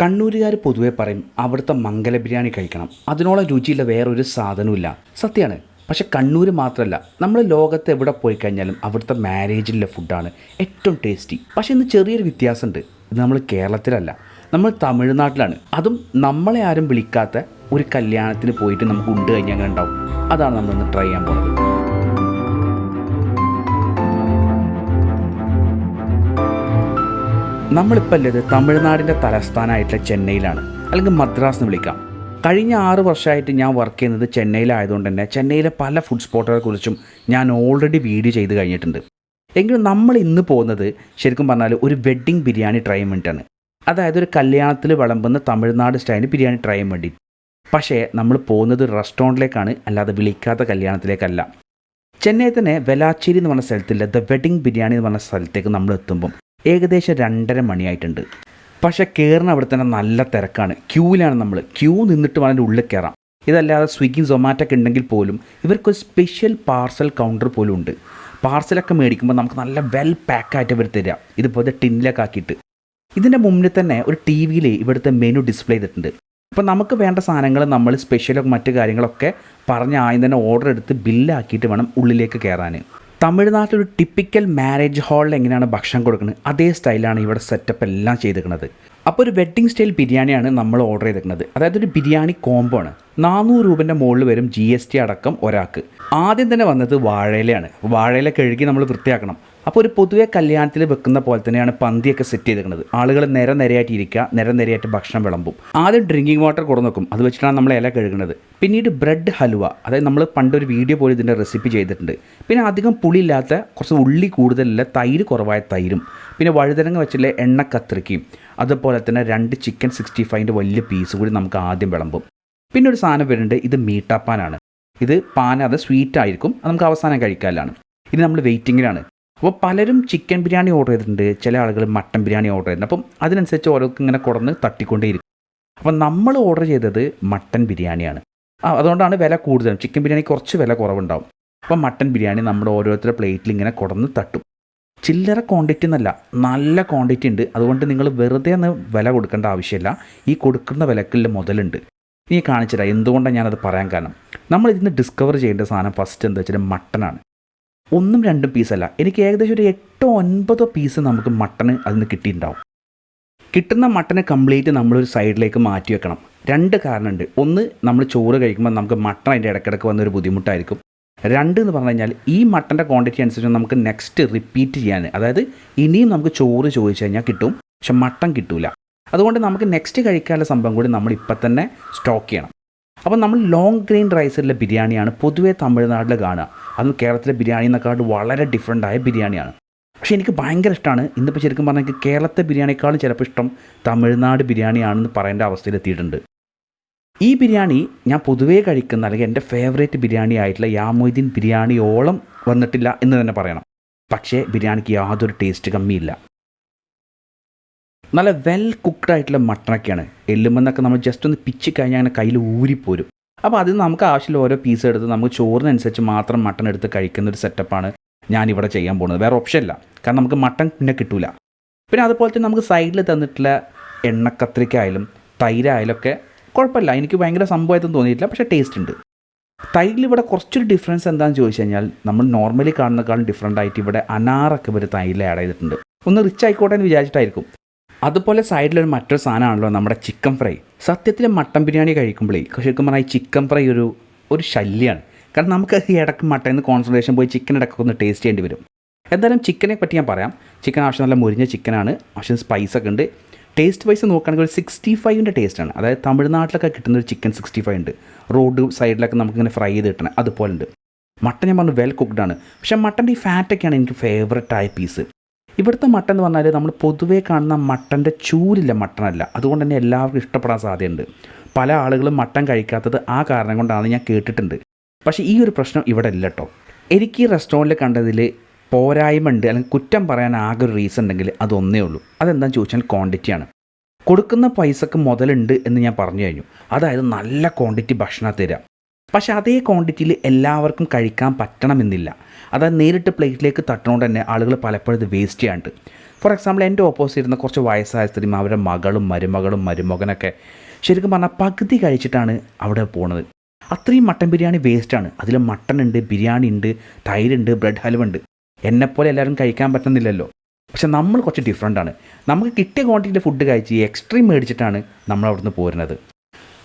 കണ്ണൂരുകാർ പൊതുവേ പറയും അവിടുത്തെ മംഗല ബിരിയാണി കഴിക്കണം. അതിനോളം രുചിയുള്ള വേറൊരു സാധനവുമില്ല. സത്യമാണ് പക്ഷെ കണ്ണൂർ മാത്രമല്ല നമ്മൾ ലോകത്ത് എവിടെ പോയി കഴിഞ്ഞാലും അവിടുത്തെ മാരേജിലെ ഫുഡാണ് ഏറ്റവും ടേസ്റ്റി. പക്ഷെ ഇന്ന് ചെറിയൊരു വ്യത്യാസമുണ്ട്. ഇത് നമ്മൾ കേരളത്തിലല്ല നമ്മൾ തമിഴ്നാട്ടിലാണ്. അതും നമ്മളെ ആരും വിളിക്കാത്ത ഒരു കല്യാണത്തിന് പോയിട്ട് നമുക്ക് ഉണ്ട് കഴിഞ്ഞാൽ ഉണ്ടാവും? അതാണ് നമ്മളിന്ന് ട്രൈ ചെയ്യാൻ പോകുന്നത് നമ്മളിപ്പോൾ ഉള്ളത് തമിഴ്നാടിന്റെ തലസ്ഥാനമായിട്ടുള്ള ചെന്നൈയിലാണ്. അല്ലെങ്കിൽ മദ്രാസ് എന്ന് വിളിക്കാം. കഴിഞ്ഞ ആറ് വർഷമായിട്ട് ഞാൻ വർക്ക് ചെയ്യുന്നത് ചെന്നൈയിലായതുകൊണ്ട് തന്നെ ചെന്നൈയിലെ പല ഫുഡ് സ്പോട്ടുകളെ കുറിച്ചും ഞാൻ ഓൾറെഡി വീഡിയോ ചെയ്ത് കഴിഞ്ഞിട്ടുണ്ട്. എങ്കിലും നമ്മൾ ഇന്ന് പോകുന്നത് ശരിക്കും പറഞ്ഞാൽ ഒരു വെഡ്ഡിങ് ബിരിയാണി ട്രൈ ചെയ്യാൻ വേണ്ടിയിട്ടാണ്. അതായത് ഒരു കല്യാണത്തിൽ വിളമ്പുന്ന തമിഴ്നാട് സ്റ്റൈലിൽ ബിരിയാണി ട്രൈ ചെയ്യാൻ വേണ്ടി പക്ഷേ നമ്മൾ പോകുന്നത് റെസ്റ്റോറന്റിലേക്കാണ് അല്ലാതെ വിളിക്കാത്ത കല്യാണത്തിലേക്കല്ല. ചെന്നൈ തന്നെ വെലാച്ചേരി എന്ന് പറഞ്ഞ സ്ഥലത്തില്ല ദ വെഡിങ് ബിരിയാണി എന്ന് പറഞ്ഞ സ്ഥലത്തേക്ക് നമ്മൾ എത്തുമ്പം. ഏകദേശം രണ്ടര മണിയായിട്ടുണ്ട്. പക്ഷേ കയറുന്ന അവിടെ തന്നെ നല്ല തിരക്കാണ്. ക്യൂവിലാണ് നമ്മൾ ക്യൂ നിന്നിട്ട് വേണം ഉള്ളിൽ കയറാം ഇതല്ലാതെ സ്വിഗ്ഗി സൊമാറ്റോ ഒക്കെ ഉണ്ടെങ്കിൽ പോലും ഇവർക്കൊരു സ്പെഷ്യൽ പാർസൽ കൗണ്ടർ പോലും ഉണ്ട്. പാർസലൊക്കെ മേടിക്കുമ്പോൾ നമുക്ക് നല്ല വെൽ പാക്കായിട്ട് ഇവർ തരിക ഇതുപോലെ ടിന്നിലൊക്കെ ആക്കിയിട്ട്. ഇതിന്റെ മുന്നിൽ തന്നെ ഒരു ടി വിയിൽ ഇവിടുത്തെ മെനു ഡിസ്പ്ലേ ചെയ്തിട്ടുണ്ട്. അപ്പോൾ നമുക്ക് വേണ്ട സാധനങ്ങൾ നമ്മൾ സ്പെഷ്യലൊക്കെ മറ്റു കാര്യങ്ങളൊക്കെ പറഞ്ഞ ആദ്യം തന്നെ ഓർഡർ എടുത്ത് ബില്ലാക്കിയിട്ട് വേണം ഉള്ളിലേക്ക് കയറാൻ തമിഴ്നാട്ടിൽ ഒരു ടിപ്പിക്കൽ മാരേജ് ഹാളിൽ എങ്ങനെയാണ് ഭക്ഷണം കൊടുക്കുന്നത്? അതേ സ്റ്റൈലാണ് ഇവിടെ സെറ്റപ്പ് എല്ലാം ചെയ്തിരിക്കുന്നത്. അപ്പോൾ ഒരു വെഡ്ഡിംഗ് സ്റ്റൈൽ ബിരിയാണിയാണ് നമ്മൾ ഓർഡർ ചെയ്തിരിക്കുന്നത്. അതായത് ഒരു ബിരിയാണി കോംബോ ആണ്. നാനൂറ് രൂപന്റെ മുകളിൽ വരും ജി അടക്കം ഒരാൾക്ക്. ആദ്യം തന്നെ വന്നത് വാഴയിലയാണ്. വാഴയില കഴുകി നമ്മൾ വൃത്തിയാക്കണം. അപ്പോൾ ഒരു പൊതുവെ കല്യാണത്തിൽ വെക്കുന്ന പോലെ തന്നെയാണ് പന്തിയൊക്കെ സെറ്റ് ചെയ്തിരിക്കുന്നത് ആളുകൾ നിര നിരയായിട്ട് ഇരിക്കുക നിര നിരയായിട്ട് ഭക്ഷണം വിളമ്പും. ആദ്യം ഡ്രിങ്കിങ് വാട്ടർ കൊടുന്ന് വെക്കും അത് വെച്ചിട്ടാണ് നമ്മൾ ഇല കഴുകുന്നത് പിന്നീട് ബ്രെഡ് ഹലുവ. അതായത് നമ്മൾ പണ്ടൊരു വീഡിയോ പോലും ഇതിന്റെ റെസിപ്പി ചെയ്തിട്ടുണ്ട്. പിന്നെ അധികം പുളിയില്ലാത്ത കുറച്ച് ഉള്ളി കൂടുതലുള്ള തൈര് കുറവായ തൈരും. പിന്നെ വഴുതനങ്ങ വെച്ചുള്ള എണ്ണ കത്രിക്കയും. അതുപോലെ തന്നെ രണ്ട് ചിക്കൻ സിക്സ്റ്റി ഫൈവിന്റെ വലിയ പീസ് കൂടി നമുക്ക് ആദ്യം വിളമ്പും. പിന്നെ ഒരു സാധനം വരുന്നുണ്ട്. ഇത് മീട്ടാപ്പാനാണ്. ഇത് പാന അത് സ്വീറ്റ് ആയിരിക്കും. നമുക്ക് അവസാനം കഴിക്കാനാണ്. ഇത് നമ്മൾ വെയിറ്റിങ്ങിലാണ് അപ്പോൾ പലരും ചിക്കൻ ബിരിയാണി ഓർഡർ ചെയ്തിട്ടുണ്ട്. ചില ആളുകൾ മട്ടൻ ബിരിയാണി ഓർഡർ ചെയ്തിട്ടുണ്ട് അപ്പം അതിനനുസരിച്ച് ഓരോർക്ക് ഇങ്ങനെ കുറന്ന് തട്ടിക്കൊണ്ടേയിരിക്കും. അപ്പം നമ്മൾ ഓർഡർ ചെയ്തത് മട്ടൻ ബിരിയാണിയാണ്. അതുകൊണ്ടാണ് വില കൂടുതലും. ചിക്കൻ ബിരിയാണി കുറച്ച് വില കുറവുണ്ടാവും. അപ്പം മട്ടൻ ബിരിയാണി നമ്മൾ ഓരോരുത്തരുടെ പ്ലേറ്റിൽ ഇങ്ങനെ കുറന്ന് തട്ടും. ചില്ലറ ക്വാണ്ടിറ്റി എന്നല്ല നല്ല ക്വാണ്ടിറ്റി ഉണ്ട്. അതുകൊണ്ട് നിങ്ങൾ വെറുതെ ഒന്ന് വില കൊടുക്കേണ്ട ആവശ്യമില്ല. ഈ കൊടുക്കുന്ന വിലക്കുള്ള മുതലുണ്ട്. ഇനി കാണിച്ചില്ല എന്തുകൊണ്ടാണ് ഞാനത് പറയാൻ കാരണം? നമ്മൾ ഇതിന് ഡിസ്കവർ ചെയ്യേണ്ട സാധനം ഫസ്റ്റ് എന്താ വെച്ചാൽ മട്ടനാണ്. ഒന്നും രണ്ടും പീസല്ല എനിക്ക് ഏകദേശം ഒരു എട്ടോ ഒൻപതോ പീസ് നമുക്ക് മട്ടന് അതിന് കിട്ടിയിട്ടുണ്ടാവും. കിട്ടുന്ന മട്ടനെ കംപ്ലീറ്റ് നമ്മളൊരു സൈഡിലേക്ക് മാറ്റി വെക്കണം. രണ്ട് കാരണമുണ്ട്. ഒന്ന് നമ്മൾ ചോറ് കഴിക്കുമ്പോൾ നമുക്ക് മട്ടൺ അതിന്റെ ഇടയ്ക്കിടയ്ക്ക് വന്നൊരു ബുദ്ധിമുട്ടായിരിക്കും. രണ്ട് എന്ന് പറഞ്ഞു കഴിഞ്ഞാൽ ഈ മട്ടന്റെ ക്വാണ്ടിറ്റി അനുസരിച്ച് നമുക്ക് നെക്സ്റ്റ് റിപ്പീറ്റ് ചെയ്യാൻ അതായത് ഇനിയും നമുക്ക് ചോറ് ചോദിച്ചു കഴിഞ്ഞാൽ കിട്ടും. പക്ഷെ മട്ടൺ കിട്ടില്ല അതുകൊണ്ട് നമുക്ക് നെക്സ്റ്റ് കഴിക്കാനുള്ള സംഭവം കൂടി നമ്മൾ ഇപ്പം തന്നെ സ്റ്റോക്ക് ചെയ്യണം. അപ്പോൾ നമ്മൾ ലോങ് ഗ്രെയിൻ റൈസിലെ ബിരിയാണിയാണ് പൊതുവേ തമിഴ്നാട്ടിൽ കാണുക. അതും കേരളത്തിലെ ബിരിയാണി എന്നൊക്കെ വളരെ ഡിഫറെന്റ് ആയ ബിരിയാണിയാണ്. പക്ഷേ എനിക്ക് ഭയങ്കര ഇഷ്ടമാണ് ഇന്നിപ്പോൾ ശരിക്കും പറഞ്ഞാൽ എനിക്ക് കേരളത്തെ ബിരിയാണിക്കാളും ചിലപ്പോൾ ഇഷ്ടം തമിഴ്നാട് ബിരിയാണിയാണെന്ന് പറയേണ്ട അവസ്ഥയിലെത്തിയിട്ടുണ്ട്. ഈ ബിരിയാണി ഞാൻ പൊതുവേ കഴിക്കുന്ന അല്ലെങ്കിൽ എന്റെ ഫേവറേറ്റ് ബിരിയാണി ആയിട്ടുള്ള യാമൊയ്തീൻ ബിരിയാണിയോളം വന്നിട്ടില്ല എന്ന് തന്നെ പറയണം. പക്ഷേ ബിരിയാണിക്ക് യാതൊരു ടേസ്റ്റ് കമ്മിയില്ല. നല്ല വെൽ കുക്ക്ഡ് ആയിട്ടുള്ള മട്ടണൊക്കെയാണ് എല്ലുമെന്നൊക്കെ നമ്മൾ ജസ്റ്റ് ഒന്ന് പിച്ച് കഴിഞ്ഞാൽ അങ്ങനെ കയ്യിൽ ഊരിപ്പോരും. അപ്പോൾ അതിന് നമുക്ക് ആവശ്യമുള്ള ഓരോ പീസ് എടുത്ത് നമുക്ക് ചോറിനനുസരിച്ച് മാത്രം മട്ടൺ എടുത്ത് കഴിക്കുന്ന ഒരു സെറ്റപ്പാണ് ഞാനിവിടെ ചെയ്യാൻ പോകുന്നത്. വേറെ ഓപ്ഷൻ ഇല്ല. കാരണം നമുക്ക് മട്ടൺ പിന്നെ കിട്ടില്ല പിന്നെ അതുപോലെ തന്നെ നമുക്ക് സൈഡിൽ തന്നിട്ടുള്ള എണ്ണക്കത്രിക്കായാലും തൈരായാലും ഒക്കെ കുഴപ്പമില്ല. എനിക്ക് ഭയങ്കര സംഭവമായിട്ടൊന്നും തോന്നിയിട്ടില്ല. പക്ഷേ ടേസ്റ്റ് ഉണ്ട്. തൈരിൽ ഇവിടെ കുറച്ചൊരു ഡിഫറൻസ് എന്താണെന്ന് ചോദിച്ചു കഴിഞ്ഞാൽ നമ്മൾ നോർമലി കാണുന്നേക്കാളും ഡിഫറന്റ് ആയിട്ട് ഇവിടെ അനാറൊക്കെ ഇവർ തൈരിൽ ആഡ് ചെയ്തിട്ടുണ്ട്. ഒന്ന് റിച്ച് ആയിക്കോട്ടെ എന്ന് വിചാരിച്ചിട്ടായിരിക്കും. അതുപോലെ സൈഡിലൊരു മറ്റൊരു സാധനമാണല്ലോ നമ്മുടെ ചിക്കൻ ഫ്രൈ സത്യത്തിൽ മട്ടൻ ബിരിയാണി കഴിക്കുമ്പോഴേ ശരിക്കും പറഞ്ഞാൽ ഈ ചിക്കൻ ഫ്രൈ ഒരു ഒരു ശല്യമാണ് കാരണം നമുക്ക് ഈ ഇടയ്ക്ക് മട്ടൻ കോൺസെൻട്രേഷൻ പോയി ചിക്കൻ ഇടയ്ക്കൊക്കെ ഒന്ന് ടേസ്റ്റ് ചെയ്യേണ്ടി വരും. എന്തായാലും ചിക്കനെ പറ്റി ഞാൻ പറയാം. ചിക്കൻ ആവശ്യം നല്ല മുരിഞ്ഞ ചിക്കനാണ് ആവശ്യം സ്പൈസ് ഒക്കെ ഉണ്ട്. ടേസ്റ്റ് വൈസ് നോക്കുകയാണെങ്കിൽ ഒരു സിക്സ്റ്റി ഫൈവിന്റെ ടേസ്റ്റാണ് അതായത് തമിഴ്നാട്ടിലൊക്കെ കിട്ടുന്ന ഒരു ചിക്കൻ സിക്സ്റ്റി ഫൈവ് ഉണ്ട് റോഡ് സൈഡിലൊക്കെ നമുക്കിങ്ങനെ ഫ്രൈ ചെയ്ത് കിട്ടണം. അതുപോലെ ഉണ്ട്. മട്ടൻ ഞാൻ പറഞ്ഞു വെൽ കുക്ക്ഡ് ആണ്. പക്ഷേ മട്ടന്റെ ഈ ഫാറ്റൊക്കെയാണ് എനിക്ക് ഫേവററ്റ് ആയ പീസ് ഇവിടുത്തെ മട്ടൻ എന്ന് പറഞ്ഞാൽ നമ്മൾ പൊതുവേ കാണുന്ന മട്ടന്റെ ചൂരില്ല മട്ടനല്ല. അതുകൊണ്ട് തന്നെ എല്ലാവർക്കും ഇഷ്ടപ്പെടാൻ സാധ്യതയുണ്ട്. പല ആളുകളും മട്ടൻ കഴിക്കാത്തത് ആ കാരണം കൊണ്ടാണ് ഞാൻ കേട്ടിട്ടുണ്ട്. പക്ഷേ ഈ ഒരു പ്രശ്നം ഇവിടെ ഇല്ല കേട്ടോ എനിക്ക് ഈ റെസ്റ്റോറന്റിൽ കണ്ടതിൽ പോരായ്മ ഉണ്ട് അല്ലെങ്കിൽ കുറ്റം പറയാൻ ആകെ ഒരു റീസൺ ഉണ്ടെങ്കിൽ അതൊന്നേ ഉള്ളൂ. അതെന്താണെന്ന് ചോദിച്ചാൽ ക്വാണ്ടിറ്റിയാണ് കൊടുക്കുന്ന പൈസക്ക് മുതലുണ്ട് എന്ന് ഞാൻ പറഞ്ഞു കഴിഞ്ഞു. അതായത് നല്ല ക്വാണ്ടിറ്റി ഭക്ഷണം തരാം. പക്ഷെ അതേ ക്വാണ്ടിറ്റിയിൽ എല്ലാവർക്കും കഴിക്കാൻ പറ്റണമെന്നില്ല. അതായത് നേരിട്ട് പ്ലേറ്റിലേക്ക് തട്ടണോണ്ട് തന്നെ ആളുകൾ പലപ്പോഴും ഇത് വേസ്റ്റ് ചെയ്യാണ്ട് ഫോർ എക്സാമ്പിൾ എന്റെ ഓപ്പോസിറ്റ് ഇരുന്ന കുറച്ച് വയസ്സായ സ്ത്രീ അവരുടെ മകളും മരുമകളും മരുമകനൊക്കെ ശരിക്കും പറഞ്ഞാൽ പകുതി കഴിച്ചിട്ടാണ് അവിടെ പോണത്. അത്രയും മട്ടൻ ബിരിയാണി വേസ്റ്റാണ് അതിൽ മട്ടൺ ഉണ്ട് ബിരിയാണി ഉണ്ട് തൈരുണ്ട് ബ്രെഡ് ഹൽവ ഉണ്ട്. എന്നെപ്പോലെ എല്ലാവരും കഴിക്കാൻ പറ്റുന്നില്ലല്ലോ. പക്ഷെ നമ്മൾ കുറച്ച് ഡിഫറെന്റ് ആണ്. നമുക്ക് കിട്ടിയ ക്വാണ്ടിറ്റിയിൽ ഫുഡ് കഴിച്ച് എക്സ്ട്രീം മേടിച്ചിട്ടാണ് നമ്മൾ അവിടുന്ന് പോരുന്നത്.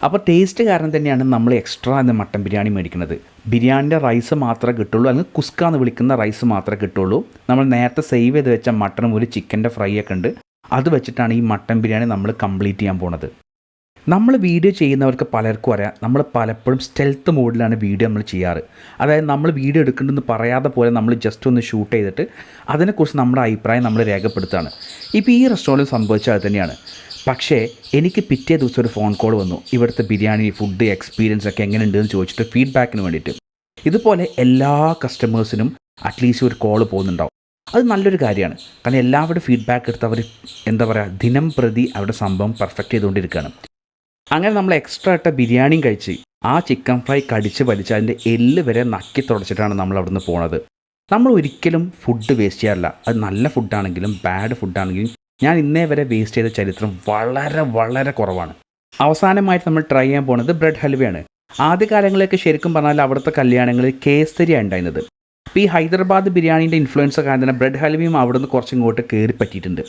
അപ്പോൾ ടേസ്റ്റ് കാരണം തന്നെയാണ് നമ്മൾ എക്സ്ട്രാ എന്ന മട്ടൻ ബിരിയാണി മേടിക്കുന്നത്. ബിരിയാണിന്റെ റൈസ് മാത്രമേ കിട്ടുള്ളൂ അല്ലെങ്കിൽ കുസ്ക എന്ന് വിളിക്കുന്ന റൈസ് മാത്രമേ കിട്ടുള്ളൂ. നമ്മൾ നേരത്തെ സേവ് ചെയ്ത് വെച്ച മട്ടനും ഒരു ചിക്കന്റെ ഫ്രൈ ഒക്കെ ഉണ്ട്. അത് വെച്ചിട്ടാണ് ഈ മട്ടൻ ബിരിയാണി നമ്മൾ കംപ്ലീറ്റ് ചെയ്യാൻ പോണത്. നമ്മൾ വീഡിയോ ചെയ്യുന്നവർക്ക് പലർക്കും അറിയാം. നമ്മൾ പലപ്പോഴും സ്റ്റെൽത്ത് മോഡിലാണ് വീഡിയോ നമ്മൾ ചെയ്യാറ്. അതായത് നമ്മൾ വീഡിയോ എടുക്കേണ്ടെന്ന് പറയാതെ പോലെ നമ്മൾ ജസ്റ്റ് ഒന്ന് ഷൂട്ട് ചെയ്തിട്ട് അതിനെക്കുറിച്ച് നമ്മുടെ അഭിപ്രായം നമ്മൾ രേഖപ്പെടുത്തുകയാണ്. ഇപ്പോൾ ഈ റെസ്റ്റോറന്റിൽ സംഭവിച്ചത് തന്നെയാണ്. പക്ഷേ എനിക്ക് പിറ്റേ ദിവസം ഒരു ഫോൺ കോൾ വന്നു. ഇവിടുത്തെ ബിരിയാണി ഫുഡ് എക്സ്പീരിയൻസ് ഒക്കെ എങ്ങനെയുണ്ടെന്ന് ചോദിച്ചിട്ട് ഫീഡ്ബാക്കിന് വേണ്ടിയിട്ട്. ഇതുപോലെ എല്ലാ കസ്റ്റമേഴ്സിനും അറ്റ്ലീസ്റ്റ് ഒരു കോൾ പോകുന്നുണ്ടാവും. അത് നല്ലൊരു കാര്യമാണ്. കാരണം എല്ലാവരുടെ ഫീഡ്ബാക്ക് എടുത്ത് അവർ എന്താ പറയുക ദിനം പ്രതി അവരുടെ സംഭവം പെർഫെക്റ്റ് ചെയ്തുകൊണ്ടിരിക്കുകയാണ്. അങ്ങനെ നമ്മൾ എക്സ്ട്രാ ഇട്ട ബിരിയാണിയും കഴിച്ച് ആ ചിക്കൻ ഫ്രൈ കടിച്ച് വലിച്ച് അതിന്റെ എല്ല് വരെ നക്കി തുടച്ചിട്ടാണ് നമ്മൾ അവിടുന്ന് പോണത്. നമ്മൾ ഒരിക്കലും ഫുഡ് വേസ്റ്റ് ചെയ്യാറില്ല. അത് നല്ല ഫുഡാണെങ്കിലും ബാഡ് ഫുഡാണെങ്കിലും ഞാൻ ഇന്നേ വരെ വേസ്റ്റ് ചെയ്ത ചരിത്രം വളരെ വളരെ കുറവാണ്. അവസാനമായിട്ട് നമ്മൾ ട്രൈ ചെയ്യാൻ പോകുന്നത് ബ്രെഡ് ഹൽവയാണ്. ആദ്യകാലങ്ങളിലൊക്കെ ശരിക്കും പറഞ്ഞാൽ അവിടുത്തെ കല്യാണങ്ങളിൽ കേസരിയാണ് ഉണ്ടായിരുന്നത്. അപ്പോൾ ഈ ഹൈദരാബാദ് ബിരിയാണീന്റെ ഇൻഫ്ലുവൻസ് കാരണം തന്നെ ബ്രെഡ് ഹൽവയും അവിടുന്ന് കുറച്ച് ഇങ്ങോട്ട് കയറി പറ്റിയിട്ടുണ്ട്.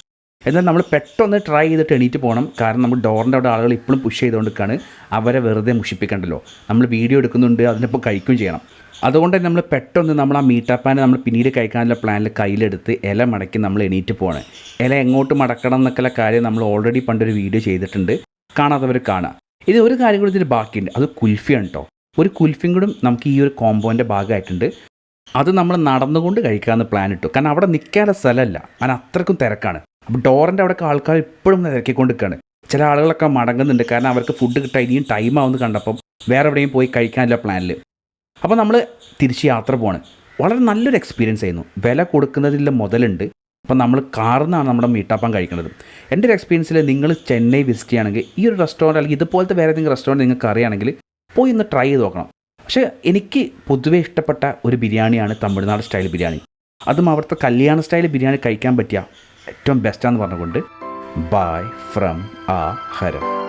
എന്നാൽ നമ്മൾ പെട്ടെന്ന് ട്രൈ ചെയ്തിട്ട് എണീറ്റ് പോകണം കാരണം നമ്മൾ ഡോറിന്റെ അവിടെ ആളുകൾ ഇപ്പോഴും പുഷ് ചെയ്തുകൊണ്ടിരിക്കുകയാണ്. അവരെ വെറുതെ മുഷിപ്പിക്കണ്ടല്ലോ. നമ്മൾ വീഡിയോ എടുക്കുന്നുണ്ട് അതിനൊപ്പം കഴിക്കുകയും ചെയ്യണം. അതുകൊണ്ട് തന്നെ നമ്മൾ പെട്ടെന്ന് നമ്മൾ ആ മീറ്റപ്പാനെ നമ്മൾ പിന്നീട് കഴിക്കാനുള്ള പ്ലാനിൽ കയ്യിലെടുത്ത് ഇല മടക്കി നമ്മൾ എണീറ്റ് പോകണം ഇല എങ്ങോട്ട് മടക്കണം എന്നൊക്കെയുള്ള കാര്യം നമ്മൾ ഓൾറെഡി പണ്ടൊരു വീഡിയോ ചെയ്തിട്ടുണ്ട്. കാണാത്തവർ കാണാം. ഇത് ഒരു കാര്യം കൂടി ഇതിൽ ബാക്കിയുണ്ട്. അത് കുൽഫിയാണ് കേട്ടോ ഒരു കുൽഫിയും കൂടി നമുക്ക് ഈ ഒരു കോമ്പോന്റെ ഭാഗമായിട്ടുണ്ട്. അത് നമ്മൾ നടന്നുകൊണ്ട് കഴിക്കാമെന്ന് പ്ലാൻ ഇട്ടു. കാരണം അവിടെ നിൽക്കാനുള്ള സ്ഥലമല്ല. കാരണം അത്രക്കും തിരക്കാണ്. അപ്പോൾ ഡോറിന്റെ അവിടെയൊക്കെ ആൾക്കാർ ഇപ്പോഴും തിരക്കിക്കൊണ്ട് നിൽക്കുകയാണ് ചില ആളുകളൊക്കെ മടങ്ങുന്നുണ്ട്. കാരണം അവർക്ക് ഫുഡ് കിട്ടാൻ ഇനിയും ടൈം ആവുമെന്ന് കണ്ടപ്പം വേറെ എവിടെയും പോയി കഴിക്കാനുള്ള പ്ലാനിൽ അപ്പോൾ നമ്മൾ തിരിച്ച് യാത്ര പോവാണ്. വളരെ നല്ലൊരു എക്സ്പീരിയൻസ് ആയിരുന്നു. വില കൊടുക്കുന്നതിൽ മുതലുണ്ട്. അപ്പം നമ്മൾ കാർന്നാണ് നമ്മുടെ മീട്ടാപ്പം കഴിക്കുന്നത് എന്റെ ഒരു എക്സ്പീരിയൻസിൽ നിങ്ങൾ ചെന്നൈ വിസിറ്റ് ചെയ്യുകയാണെങ്കിൽ ഈ ഒരു റെസ്റ്റോറന്റ് അല്ലെങ്കിൽ ഇതുപോലത്തെ വേറെ ഏതെങ്കിലും റെസ്റ്റോറന്റ് നിങ്ങൾക്ക് അറിയുകയാണെങ്കിൽ പോയി ഒന്ന് ട്രൈ ചെയ്ത് നോക്കണം. പക്ഷേ എനിക്ക് പൊതുവേ ഇഷ്ടപ്പെട്ട ഒരു ബിരിയാണിയാണ് തമിഴ്നാട് സ്റ്റൈൽ ബിരിയാണി. അതും അവിടുത്തെ കല്യാണ സ്റ്റൈൽ ബിരിയാണി കഴിക്കാൻ പറ്റിയ ഏറ്റവും ബെസ്റ്റാന്ന് പറഞ്ഞുകൊണ്ട് ബൈ ഫ്രം ആ ഹരം